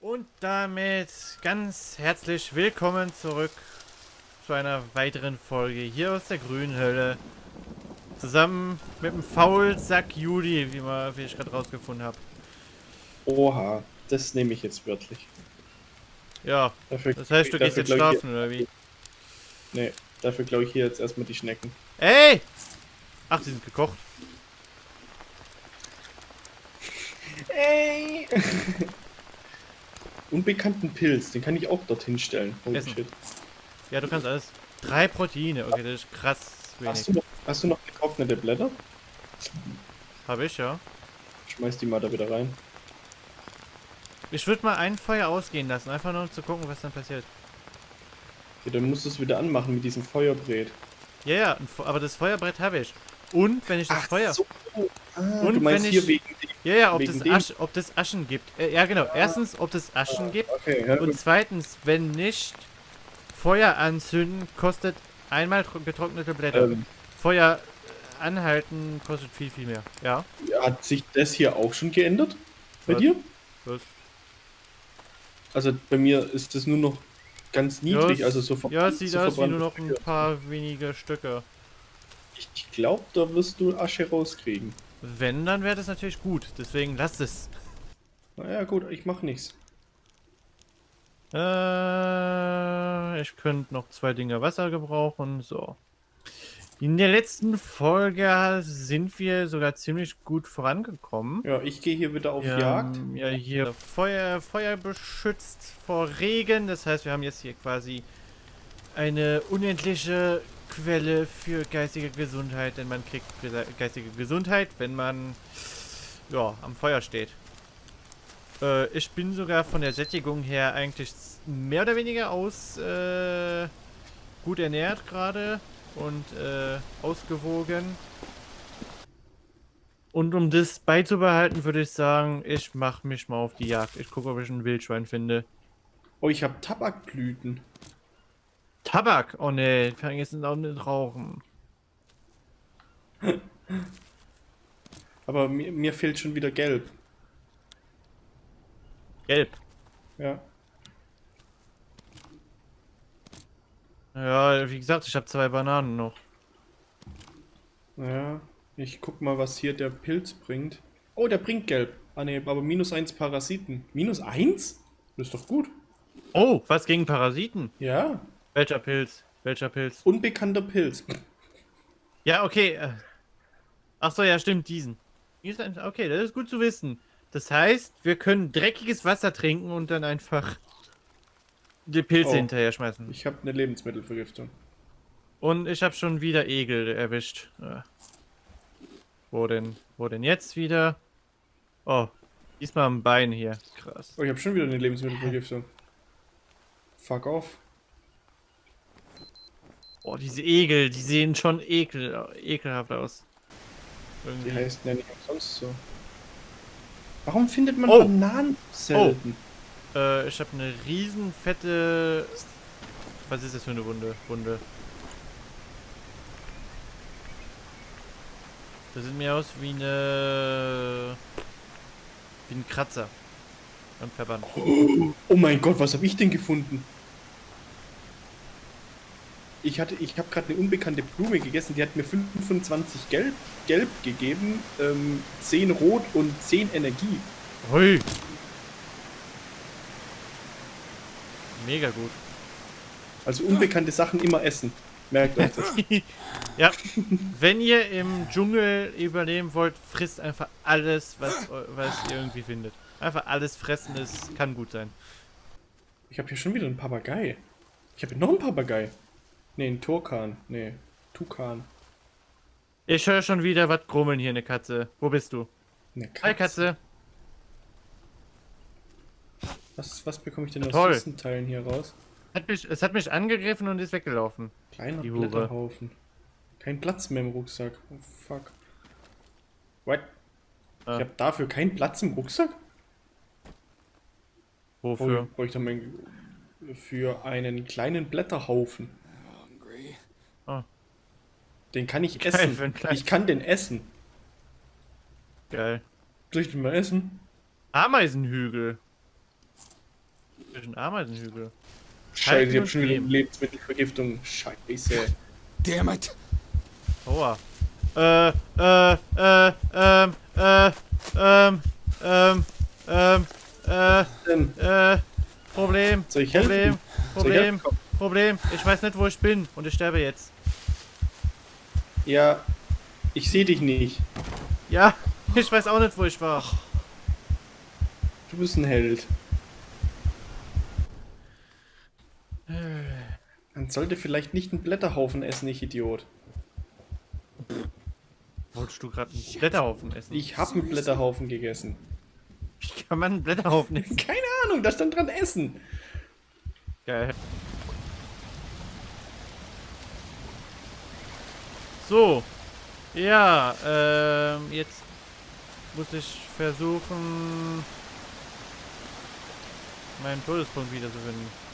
Und damit ganz herzlich willkommen zurück zu einer weiteren Folge hier aus der grünen Hölle. Zusammen mit dem Faulsack Juli, wie, man, wie ich gerade rausgefunden habe. Oha, das nehme ich jetzt wörtlich. Ja, Dafür, das heißt, du gehst jetzt schlafen, oder wie? Nee, dafür glaube ich hier jetzt erstmal die Schnecken. Ey! Ach, die sind gekocht. Ey! Unbekannten Pilz, den kann ich auch dorthin stellen. Holy Essen. shit. Ja, du kannst alles. Drei Proteine, okay, das ist krass Hast wenig. du, noch, hast du noch getrocknete Blätter? Hab ich, ja. Schmeiß die mal da wieder rein. Ich würde mal ein Feuer ausgehen lassen, einfach nur um zu gucken, was dann passiert. Okay, dann musst du es wieder anmachen mit diesem Feuerbrät. Ja, ja, aber das Feuerbrett habe ich. Und wenn ich das Feuer. so. Ah, Und wenn ich- wegen. Ja, ja, ob Wegen das, Asch, ob das Aschen gibt. Äh, ja, genau. Erstens, ob das Aschen gibt. Okay, ja, Und zweitens, wenn nicht, Feuer anzünden kostet einmal tro- getrocknete Blätter. Ähm, Feuer äh, anhalten kostet viel, viel mehr. Ja. hat sich das hier auch schon geändert? Bei Was? dir? Was? Also bei mir ist das nur noch ganz niedrig, ja, also so es- Ja, sieht so aus wie nur noch ein paar wenige Stücke. Ich, ich glaube, da wirst du Asche rauskriegen. Wenn, dann wäre das natürlich gut. Deswegen lass es. Naja, gut, ich mach nichts. Äh, ich könnte noch zwei Dinge Wasser gebrauchen. So. In der letzten Folge sind wir sogar ziemlich gut vorangekommen. Ja, ich gehe hier wieder auf Wir Jagd. ja hier Feuer, Feuer beschützt vor Regen. Das heißt, wir haben jetzt hier quasi eine unendliche Quelle für geistige Gesundheit, denn man kriegt geistige Gesundheit, wenn man ja, am Feuer steht. Äh, ich bin sogar von der Sättigung her eigentlich mehr oder weniger aus äh, gut ernährt gerade und äh, ausgewogen. Und um das beizubehalten, würde ich sagen, ich mache mich mal auf die Jagd. Ich gucke, ob ich ein Wildschwein finde. Oh, ich habe Tabakblüten. Tabak! Oh ne, ich kann jetzt auch nicht rauchen. Aber mir, mir fehlt schon wieder Gelb. Gelb. Ja. Ja, wie gesagt, ich habe zwei Bananen noch. Ja. Ich guck mal, was hier der Pilz bringt. Oh, der bringt Gelb. Ah ne, aber minus eins Parasiten. Minus eins? Das ist doch gut. Oh, was gegen Parasiten? Ja. Welcher Pilz? Welcher Pilz? Unbekannter Pilz. Ja, okay. äh. Ach so, ja, stimmt, diesen. Diesen- Okay, das ist gut zu wissen. Das heißt, wir können dreckiges Wasser trinken und dann einfach die Pilze Oh. hinterher schmeißen. Ich habe eine Lebensmittelvergiftung. Und ich habe schon wieder Egel erwischt. Ja. Wo denn? Wo denn jetzt wieder? Oh, diesmal am Bein hier. Krass. Oh, ich habe schon wieder eine Lebensmittelvergiftung. Fuck off. Oh, diese Egel, die sehen schon ekel, ekelhaft aus. Die Irgendwie. heißt ja nicht sonst so. Warum findet man Oh. Bananen selten? Äh, ich habe eine riesen fette. Was ist das für eine Wunde? Wunde. Das sieht mir aus wie eine. wie ein Kratzer. Am Verband. Oh mein Gott, was habe ich denn gefunden? Ich hatte, ich habe gerade eine unbekannte Blume gegessen, die hat mir 25 Gelb, Gelb gegeben, ähm, 10 Rot und 10 Energie. Hui! Mega gut. Also unbekannte Sachen immer essen. Merkt euch das. ja, wenn ihr im Dschungel überleben wollt, frisst einfach alles, was, was ihr irgendwie findet. Einfach alles fressen, es kann gut sein. Ich habe hier schon wieder einen Papagei. Ich habe noch einen Papagei. Nee, einen Turkan. Nee, Tukan. Ich höre schon wieder was grummeln hier, eine Katze. Wo bist du? Eine Katze. Hi, Katze. Was, was bekomme ich denn aus Toll. diesen Teilen hier raus? Hat mich, es hat mich angegriffen und ist weggelaufen. Kleiner Die Hure. Blätterhaufen. Kein Platz mehr im Rucksack. Oh fuck. What? Ah. Ich habe dafür keinen Platz im Rucksack? Wofür? Oh, bräuchte man für einen kleinen Blätterhaufen. Ah. Den kann ich Geil, essen. Ich kann den essen. Geil. Soll ich den mal essen? Ameisenhügel. Zwischen Ameisenhügel. Scheiße, ich und hab schon wieder. Lebensmittelvergiftung. Scheiße. Damn it. Aua. Äh, äh, äh, ähm, äh, ähm, ähm, ähm, äh, Ähm, äh, Problem, Soll ich Problem, helfen? Soll ich Problem? Komm. Problem. Ich weiß nicht, wo ich bin und ich sterbe jetzt. Ja, ich sehe dich nicht. Ja, ich weiß auch nicht, wo ich war. Du bist ein Held. Man sollte vielleicht nicht einen Blätterhaufen essen, ich Idiot. Wolltest du gerade einen Blätterhaufen essen? Ich habe einen Blätterhaufen gegessen. Wie kann man einen Blätterhaufen essen? Keine Ahnung, da stand dran Essen. Geil. So. Ja, ähm, jetzt muss ich versuchen, meinen Todespunkt wiederzufinden.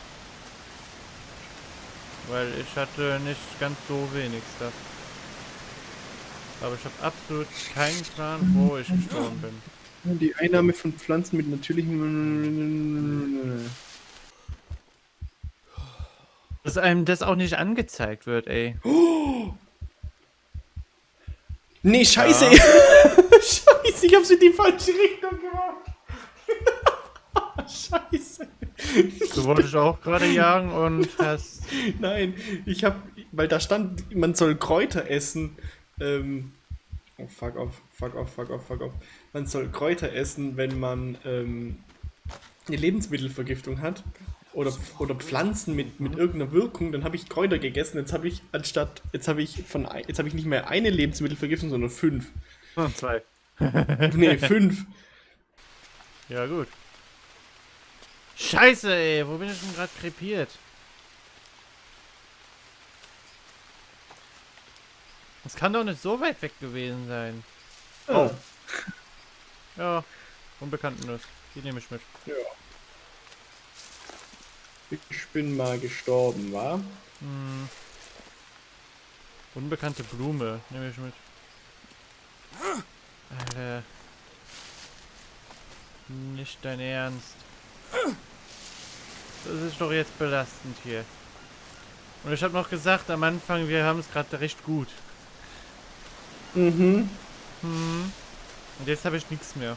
Weil ich hatte nicht ganz so wenig Stuff. Aber ich habe absolut keinen Plan, wo ich gestorben bin. Die Einnahme von Pflanzen mit natürlichen... Dass einem das auch nicht angezeigt wird, ey. Nee, scheiße! scheiße, ich hab's in die falsche Richtung gemacht. scheiße. Du wolltest auch gerade jagen und hast... Nein, ich hab, weil da stand, man soll Kräuter essen. Ähm, oh, fuck off, fuck off, fuck off, fuck off. Man soll Kräuter essen, wenn man ähm, eine Lebensmittelvergiftung hat. Oder, oder Pflanzen mit, mit irgendeiner Wirkung, dann habe ich Kräuter gegessen. Jetzt habe ich anstatt, jetzt habe ich von, jetzt habe ich nicht mehr eine Lebensmittelvergiftung, sondern fünf. Zwei. Nee, fünf. Ja, gut. Scheiße, ey. Wo bin ich denn gerade krepiert? Das kann doch nicht so weit weg gewesen sein. Oh. Ja, Unbekanntenes. Die nehme ich mit. Ja. Ich bin mal gestorben, wa? Hm. Unbekannte Blume nehme ich mit. Alter. Nicht dein Ernst. Das ist doch jetzt belastend hier. Und ich habe noch gesagt am Anfang, wir haben es gerade recht gut. Mhm. Hm. Und jetzt habe ich nichts mehr.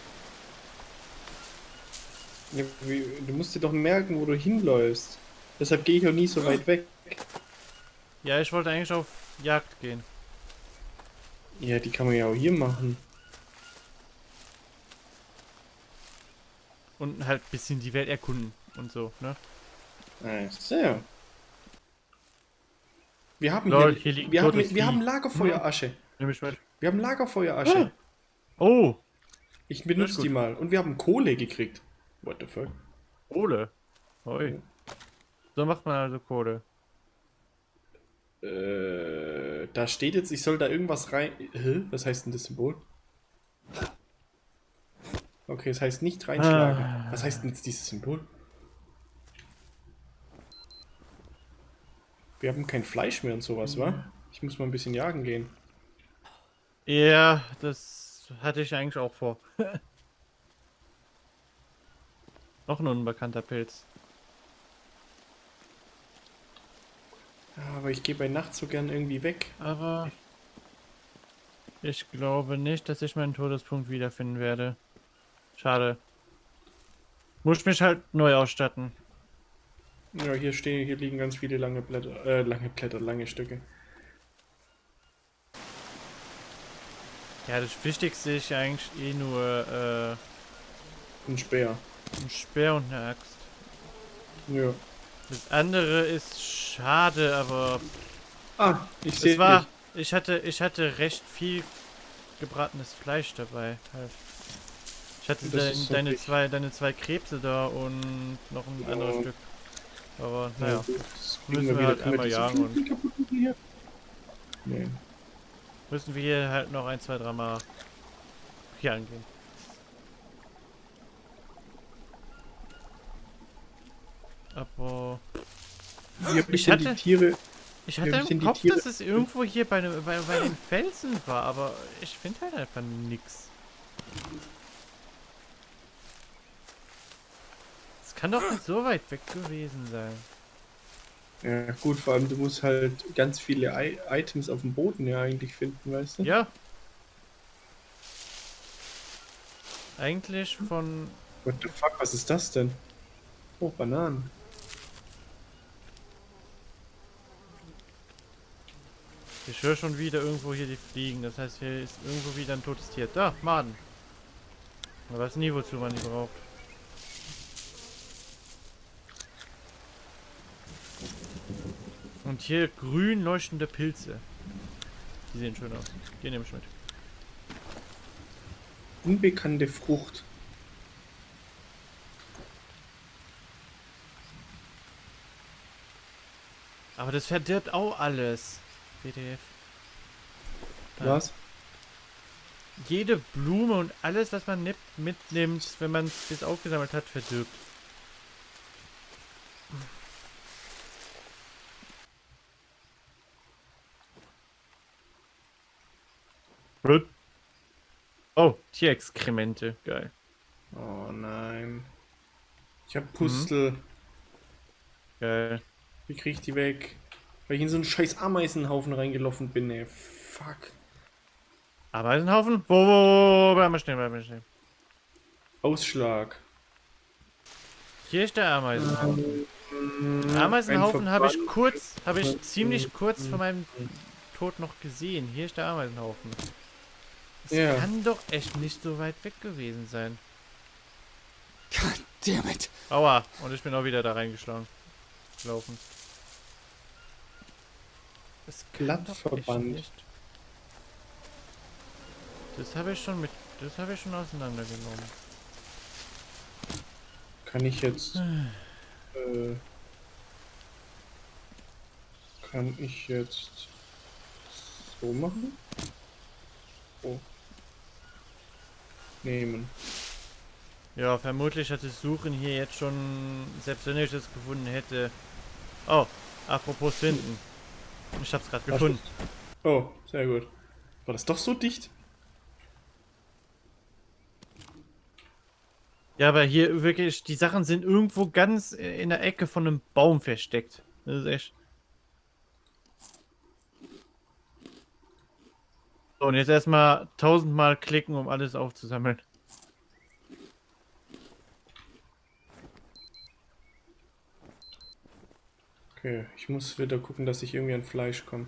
Ja, wie, du musst dir doch merken, wo du hinläufst. Deshalb gehe ich auch nie so weit weg. Ja, ich wollte eigentlich auf Jagd gehen. Ja, die kann man ja auch hier machen. Und halt ein bisschen die Welt erkunden und so, ne? Ah, so. Wir haben Lol, hier, hier wir, haben, wir haben Lagerfeuerasche. Nehme ich mit. Wir haben Lagerfeuerasche. Oh, Ich benutze die mal. Und wir haben Kohle gekriegt. What the fuck? Kohle. Oi. So macht man also Kohle. Äh, da steht jetzt, ich soll da irgendwas rein. Hä? Was heißt denn das Symbol? Okay, es heißt nicht reinschlagen. Ah. Was heißt denn jetzt dieses Symbol? Wir haben kein Fleisch mehr und sowas, wa? Ich muss mal ein bisschen jagen gehen. Ja, das hatte ich eigentlich auch vor. Noch ein unbekannter Pilz. Aber ich gehe bei Nacht so gern irgendwie weg. Aber ich glaube nicht, dass ich meinen Todespunkt wiederfinden werde. Schade. Muss mich halt neu ausstatten. Ja, hier stehen, hier liegen ganz viele lange Blätter, äh, lange Blätter, lange Stücke. Ja, das Wichtigste ist ja eigentlich eh nur Ein Speer. äh, ein Speer und eine Axt. Ja. Das andere ist schade, aber Ah, ich sehe war. Ich hatte, ich hatte recht viel gebratenes Fleisch dabei. Halt. Ich hatte dein, ist deine zwei, deine zwei Krebse da und noch ein Ja. anderes Stück. Aber Ja, naja, das müssen wir halt einmal jagen und-? Nee. müssen wir hier halt noch ein, zwei, dreimal hier angehen. Aber hab ich, denn die hatte- Tiere. ich hatte im Kopf, dass es irgendwo hier bei, ne- bei, bei den Felsen war, aber ich finde halt einfach nix. Kann doch nicht so weit weg gewesen sein. Ja, gut, vor allem du musst halt ganz viele I Items auf dem Boden ja eigentlich finden, weißt du? Ja. Eigentlich von... What the fuck, was ist das denn? Oh, Bananen. Ich höre schon wieder irgendwo hier die Fliegen. Das heißt, hier ist irgendwo wieder ein totes Tier. Da, Maden. Man weiß nie, wozu man die braucht. Und hier grün leuchtende Pilze. Die sehen schön aus. Die nehme ich mit. Unbekannte Frucht. Aber das verdirbt auch alles. PDF. Was? Jede Blume und alles, was man mitnimmt, wenn man es bis aufgesammelt hat, verdirbt. Oh, Tierexkremente. Geil. Oh nein. Ich hab Pustel. Geil. Wie krieg ich die weg? Weil ich in so einen scheiß Ameisenhaufen reingelaufen bin, ey. Fuck. Ameisenhaufen? Wo, wo, wo, wo, bleib mal stehen, bleib mal stehen. Ausschlag. Hier ist der Ameisenhaufen. Ameisenhaufen habe ich kurz, habe ich ziemlich kurz vor meinem Tod noch gesehen. Hier ist der Ameisenhaufen. Das Ja. kann doch echt nicht so weit weg gewesen sein. God damn it. Aua, und ich bin auch wieder da reingeschlagen. Gelaufen. Das kann nicht. Das habe ich schon mit, das habe ich schon auseinandergenommen. Kann ich jetzt. äh, kann ich jetzt so machen? Oh. Nehmen. Ja, vermutlich hat das Suchen hier jetzt schon, selbst wenn ich das gefunden hätte. Oh, apropos finden. Ich hab's gerade gefunden. Oh, sehr gut. War das doch so dicht? Ja, aber hier wirklich, die Sachen sind irgendwo ganz in der Ecke von einem Baum versteckt. Das ist echt. So, und jetzt erstmal tausendmal klicken, um alles aufzusammeln. Okay, ich muss wieder gucken, dass ich irgendwie an Fleisch komme.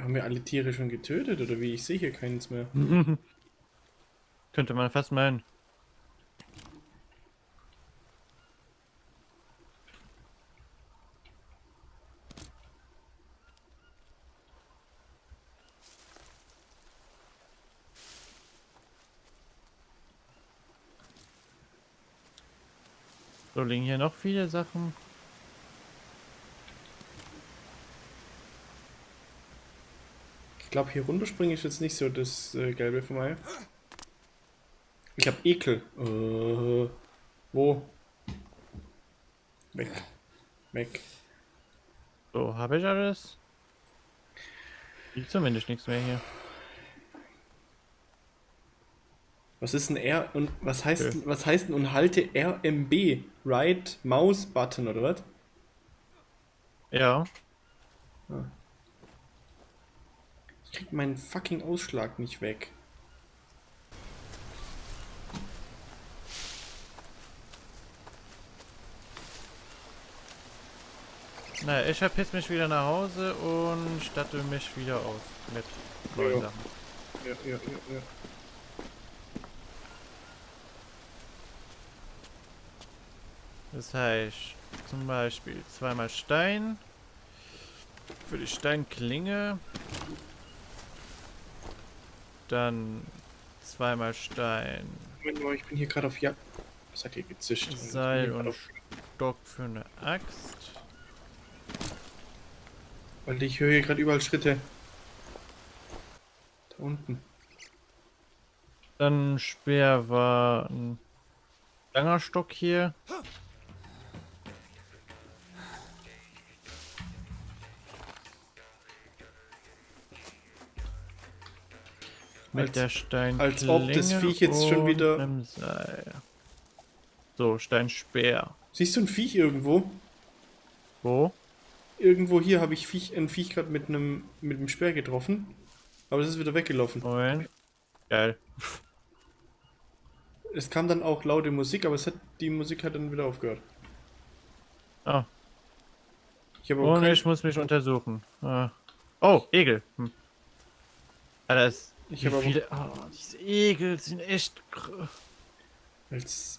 Haben wir alle Tiere schon getötet oder wie? Ich sehe hier keins mehr. Könnte man fast meinen. So liegen hier noch viele Sachen. Ich glaube, hier runterspringen ist jetzt nicht so das äh, Gelbe von mir. Ich habe Ekel. Äh, wo? Weg. Weg. So, habe ich alles? Liegt zumindest nichts mehr hier. Was ist ein R und was heißt Okay. was heißt denn und halte RMB? Right Mouse Button oder was? Ja. Ich krieg meinen fucking Ausschlag nicht weg. Naja, ich verpiss mich wieder nach Hause und statte mich wieder aus mit neuen Ja. Sachen. Ja, ja, ja, ja. Das heißt, zum Beispiel zweimal Stein für die Steinklinge. Dann zweimal Stein, Moment mal, ich bin hier gerade auf Jagd. Was hat hier gezischt? Seil und Stock für eine Axt. Weil ich höre hier gerade überall Schritte. Da unten. Dann Speer war ein langer Stock hier. Mit Als- der Stein. als ob das Viech jetzt schon wieder-. So, Steinspeer. Siehst du ein Viech irgendwo? Wo? Irgendwo hier habe ich Viech, ein Viech gerade mit einem mit einem Speer getroffen. Aber es ist wieder weggelaufen. Moment. Geil. Es kam dann auch laute Musik, aber es hat, die Musik hat dann wieder aufgehört. Ah. Ich habe Und kein, ich muss mich untersuchen. Ah. Oh, Egel. Hm. Alter, es. Ich wie hab aber- viele. Oh, diese Egel sind echt. als,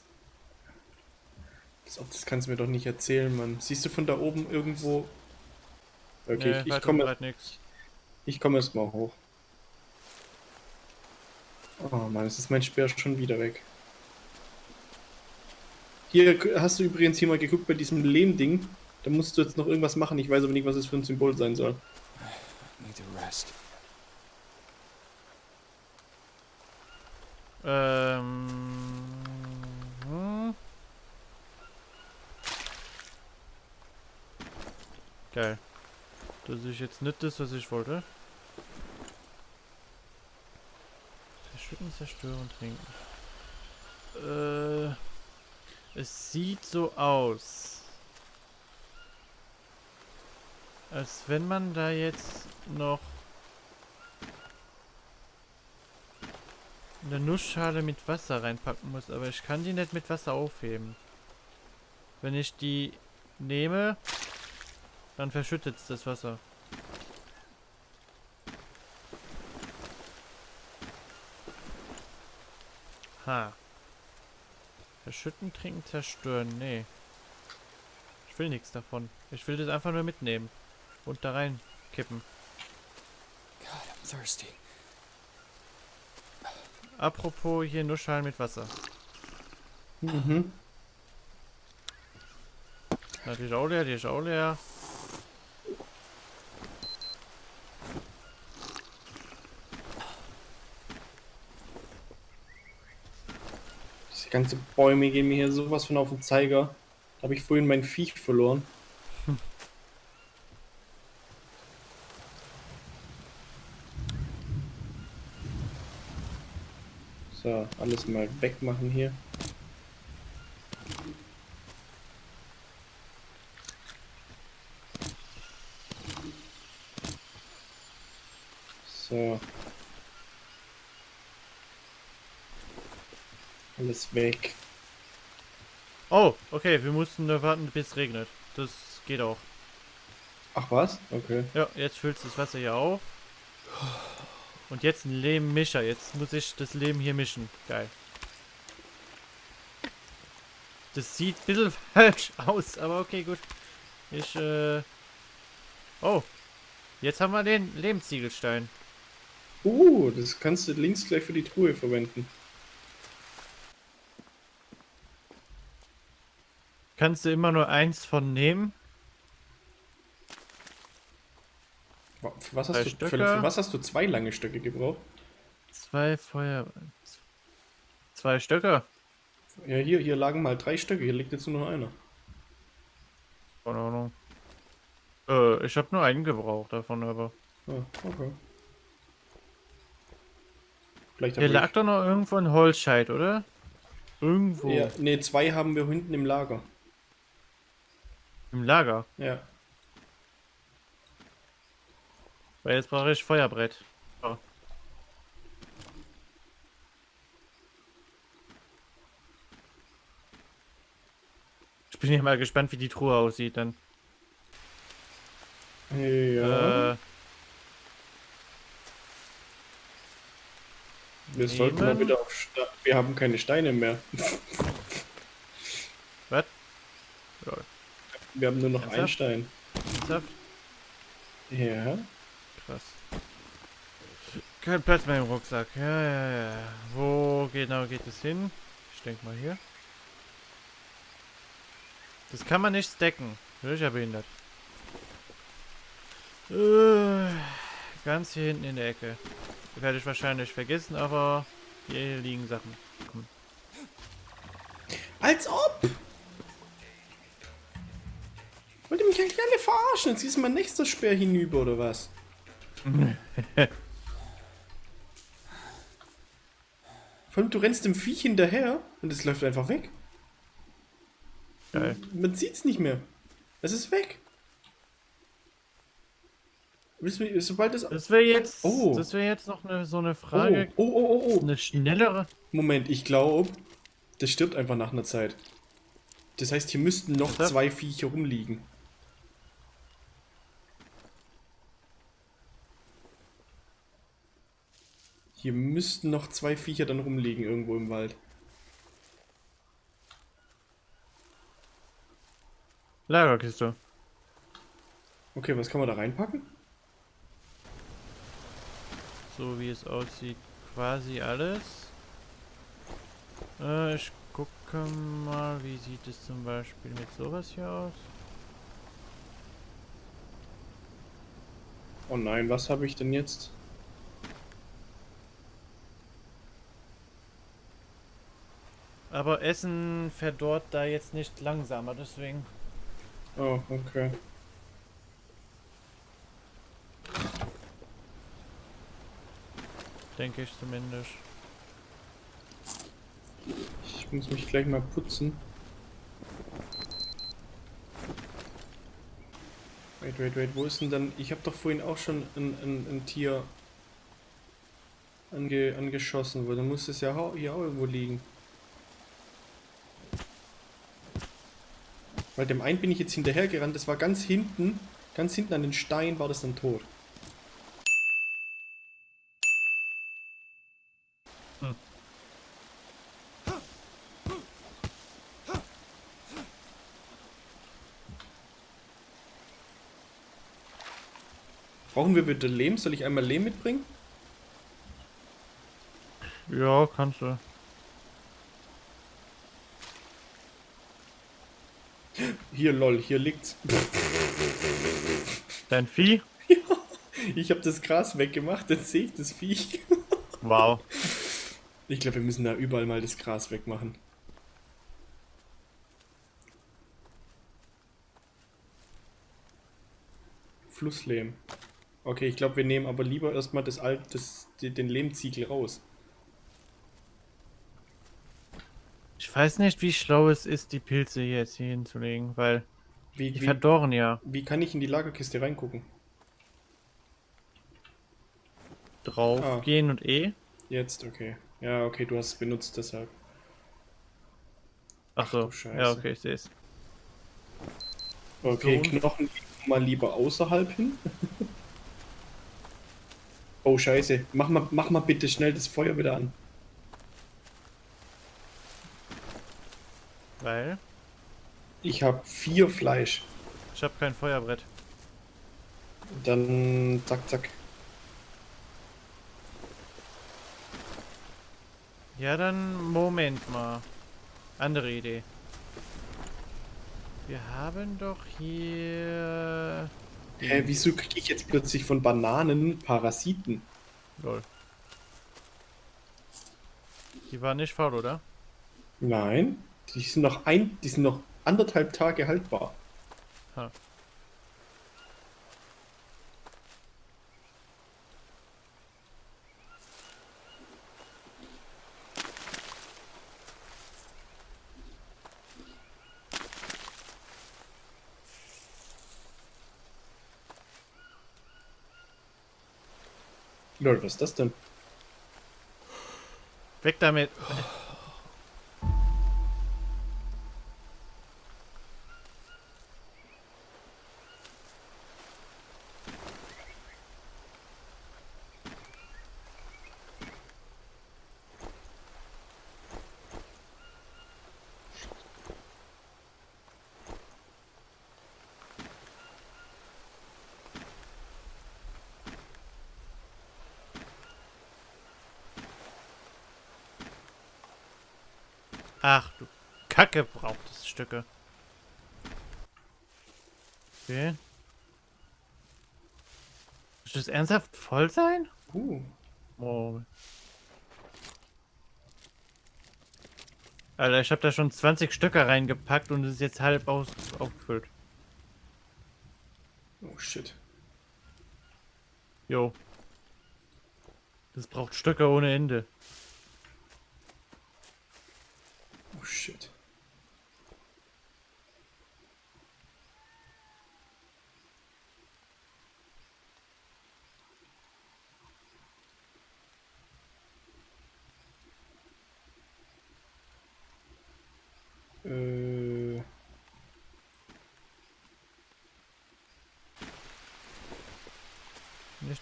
als ob das kannst du mir doch nicht erzählen, Mann. Siehst du von da oben irgendwo? Okay, Nee, ich, ich komme ich komme erst mal hoch. Oh Mann, jetzt ist mein Speer schon wieder weg. Hier hast du übrigens hier mal geguckt bei diesem Lehmding. Da musst du jetzt noch irgendwas machen. Ich weiß aber nicht, was es für ein Symbol sein soll. Need to rest. Ähm. hm. Geil. Das ist jetzt nicht das, was ich wollte. Verschütten, zerstören, trinken. Äh. Es sieht so aus. Als wenn man da jetzt noch eine Nussschale mit Wasser reinpacken muss, aber ich kann die nicht mit Wasser aufheben. Wenn ich die nehme, dann verschüttet es das Wasser. Ha. Verschütten, trinken, zerstören. Nee. Ich will nichts davon. Ich will das einfach nur mitnehmen. Und da rein kippen. God, I'm thirsty. Apropos hier Nussschalen mit Wasser. Mhm. Na, die ist auch leer, die ist auch leer. Diese ganze Bäume gehen mir hier sowas von auf den Zeiger. Da habe ich vorhin mein Viech verloren. So, alles mal wegmachen hier. So. Alles weg. Oh, okay, wir mussten nur warten, bis es regnet. Das geht auch. Ach was? Okay. Ja, jetzt füllt das Wasser hier auf. Und jetzt ein Lehmmischer. Jetzt muss ich das Lehm hier mischen. Geil. Das sieht ein bisschen falsch aus, aber okay, gut. Ich, äh... Oh. Jetzt haben wir den Lehmziegelstein. Uh, das kannst du links gleich für die Truhe verwenden. Kannst du immer nur eins von nehmen? Wa- Für was, hast du, für, für was hast du zwei lange Stöcke gebraucht? Zwei Feuer... Zwei Stöcke? Ja, hier, hier lagen mal drei Stöcke, hier liegt jetzt nur noch einer. Keine Ahnung. Äh, ich habe nur einen gebraucht davon, aber... Ah, okay. Vielleicht Hier lag doch noch irgendwo ein Holzscheit, oder? Irgendwo. ich, ja, nee, zwei haben wir hinten im Lager. Im Lager. Ja. Weil jetzt brauche ich Feuerbrett. So. Ich bin ja mal gespannt, wie die Truhe aussieht dann. Ja. Äh, wir sollten mal wieder auf Ste Wir haben keine Steine mehr. was? Wir haben nur noch einen Ernsthaft? Stein. ernsthaft? Ja. Krass. Kein Platz mehr im Rucksack. Ja, ja, ja. Wo genau geht es hin? Ich denke mal hier. Das kann man nicht stacken. Bin ich ja behindert. Äh, ganz hier hinten in der Ecke. Werde ich wahrscheinlich vergessen, aber hier liegen Sachen. Komm. Als ob! Wollt ihr mich eigentlich alle verarschen? Jetzt ist mein nächster Speer hinüber, oder was? Vor allem, du rennst dem Viech hinterher und es läuft einfach weg. Geil. Man sieht's nicht mehr. Es ist weg. Sobald es. Das wäre jetzt, Oh. das wäre jetzt noch eine, so eine Oh, Frage, oh, oh, oh, oh. eine schnellere. Moment, ich glaube, das stirbt einfach nach einer Zeit. Das heißt, hier müssten noch zwei Viecher rumliegen. Hier müssten noch zwei Viecher dann rumliegen irgendwo im Wald. Lagerkiste. Okay, was kann man da reinpacken? So wie es aussieht, quasi alles. Äh, ich gucke mal, wie sieht es zum Beispiel mit sowas hier aus? Oh nein, was habe ich denn jetzt? Aber Essen verdorrt da jetzt nicht langsamer, deswegen. Oh, okay. Denke ich zumindest. Ich muss mich gleich mal putzen. Wait, wait, wait, wo ist denn dann... Ich habe doch vorhin auch schon ein, ein, ein Tier ange, angeschossen, weil dann muss es ja hier auch irgendwo liegen. Weil dem einen bin ich jetzt hinterhergerannt, das war ganz hinten, ganz hinten an den Stein war das dann tot. Brauchen wir bitte Lehm? Soll ich einmal Lehm mitbringen? Ja, kannst du. Hier, lol, hier liegt's. Dein Vieh? Ich habe das Gras weggemacht, jetzt sehe ich das Viech. Wow. Ich glaube, wir müssen da überall mal das Gras wegmachen. Flusslehm. Okay, ich glaube, wir nehmen aber lieber erstmal das Alt, das, den Lehmziegel raus. Ich weiß nicht, wie schlau es ist, die Pilze hier jetzt hier hinzulegen, weil Wie, die wie, verdorren ja wie kann ich in die Lagerkiste reingucken? drauf. Ah. Gehen und E. Jetzt, okay. Ja, okay, du hast es benutzt, deshalb. Ach so. Scheiße. ja, okay, ich sehe es. Okay, So. Knochen mal lieber außerhalb hin. oh, scheiße. Mach mal, mach mal bitte schnell das Feuer wieder an. Weil Ich habe vier Fleisch. ich habe kein Feuerbrett. Dann zack, zack. Ja, dann Moment mal. Andere Idee. Wir haben doch hier. Hä, wieso kriege ich jetzt plötzlich von Bananen Parasiten? Lol. Die war nicht faul, oder? Nein, die sind noch ein, die sind noch anderthalb Tage haltbar. Ha. Lol, was ist das denn? Weg damit. Ach du Braucht es Stücke. Okay. Soll das ernsthaft voll sein? Uh, Oh. Alter, ich habe da schon 20 Stücke reingepackt und es ist jetzt halb aus aufgefüllt. oh shit. Jo. Das braucht Stücke ohne Ende. shit.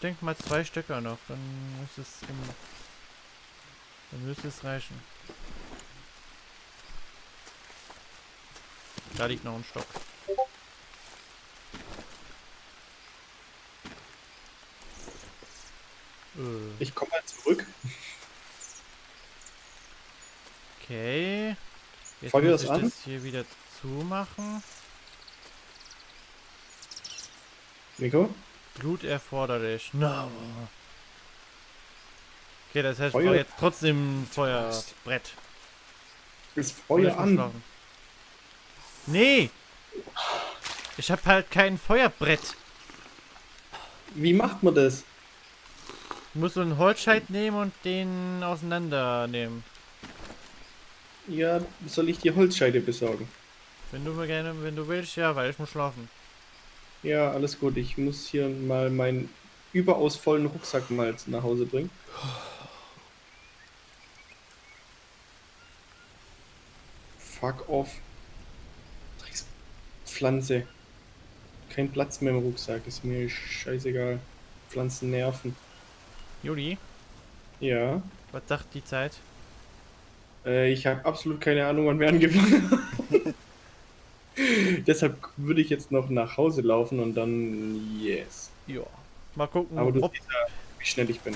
Denke mal zwei Stöcker noch, dann müsste es im, dann müsste es reichen. Da liegt noch ein Stock. Äh, ich komme mal zurück. Okay. Jetzt Feuer muss ich an. das hier wieder zumachen. Nico? Blut erforderlich. No. Okay, das heißt, ich Feuer- jetzt trotzdem Feuerbrett. Ist Feuer an. Nee! Ich habe halt kein Feuerbrett. Wie macht man das? Ich muss so einen Holzscheit nehmen und den auseinandernehmen. Ja, soll ich die Holzscheide besorgen? Wenn du mir gerne, wenn du willst, ja, weil ich muss schlafen. Ja, alles gut. Ich muss hier mal meinen überaus vollen Rucksack mal nach Hause bringen. Fuck off. Pflanze. Kein Platz mehr im Rucksack. Ist mir scheißegal. Pflanzen nerven. Juli, Ja. was sagt die Zeit? Äh, ich habe absolut keine Ahnung, wann wir angefangen haben. Deshalb würde ich jetzt noch nach Hause laufen und dann yes. Ja. Mal gucken, Aber du ob, siehst ja, wie schnell ich bin.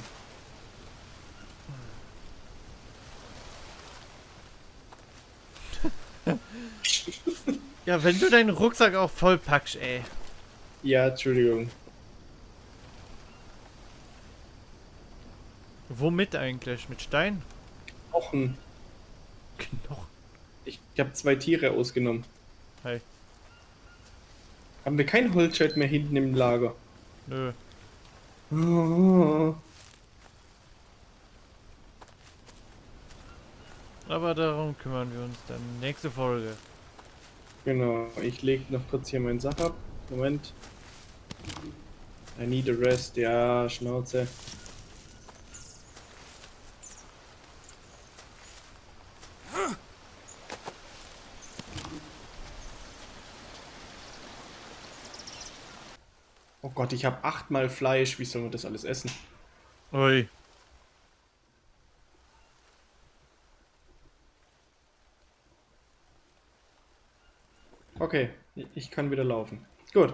Ja, wenn du deinen Rucksack auch voll packst, ey. Ja, Entschuldigung. Womit eigentlich? Mit Stein? Knochen. Knochen. Ich, ich habe zwei Tiere ausgenommen. Hey. Haben wir kein Holzscheit mehr hinten im Lager? Nö. Oh. Aber darum kümmern wir uns dann. Nächste Folge. Genau, ich leg noch kurz hier meinen Sack ab. Moment. I need a rest. Ja, Schnauze. Oh Gott, ich habe achtmal Fleisch. Wie soll man das alles essen? Ui. Okay, ich kann wieder laufen. Gut.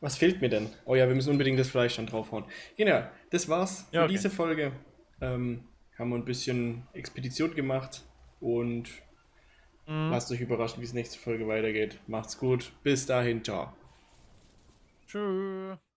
Was fehlt mir denn? Oh ja, wir müssen unbedingt das Fleisch dann draufhauen. Genau, das war's für Ja, okay. diese Folge. Ähm, haben wir ein bisschen Expedition gemacht und Mhm. lasst euch überraschen, wie es nächste Folge weitergeht. Macht's gut. Bis dahin, ciao. Tschüss.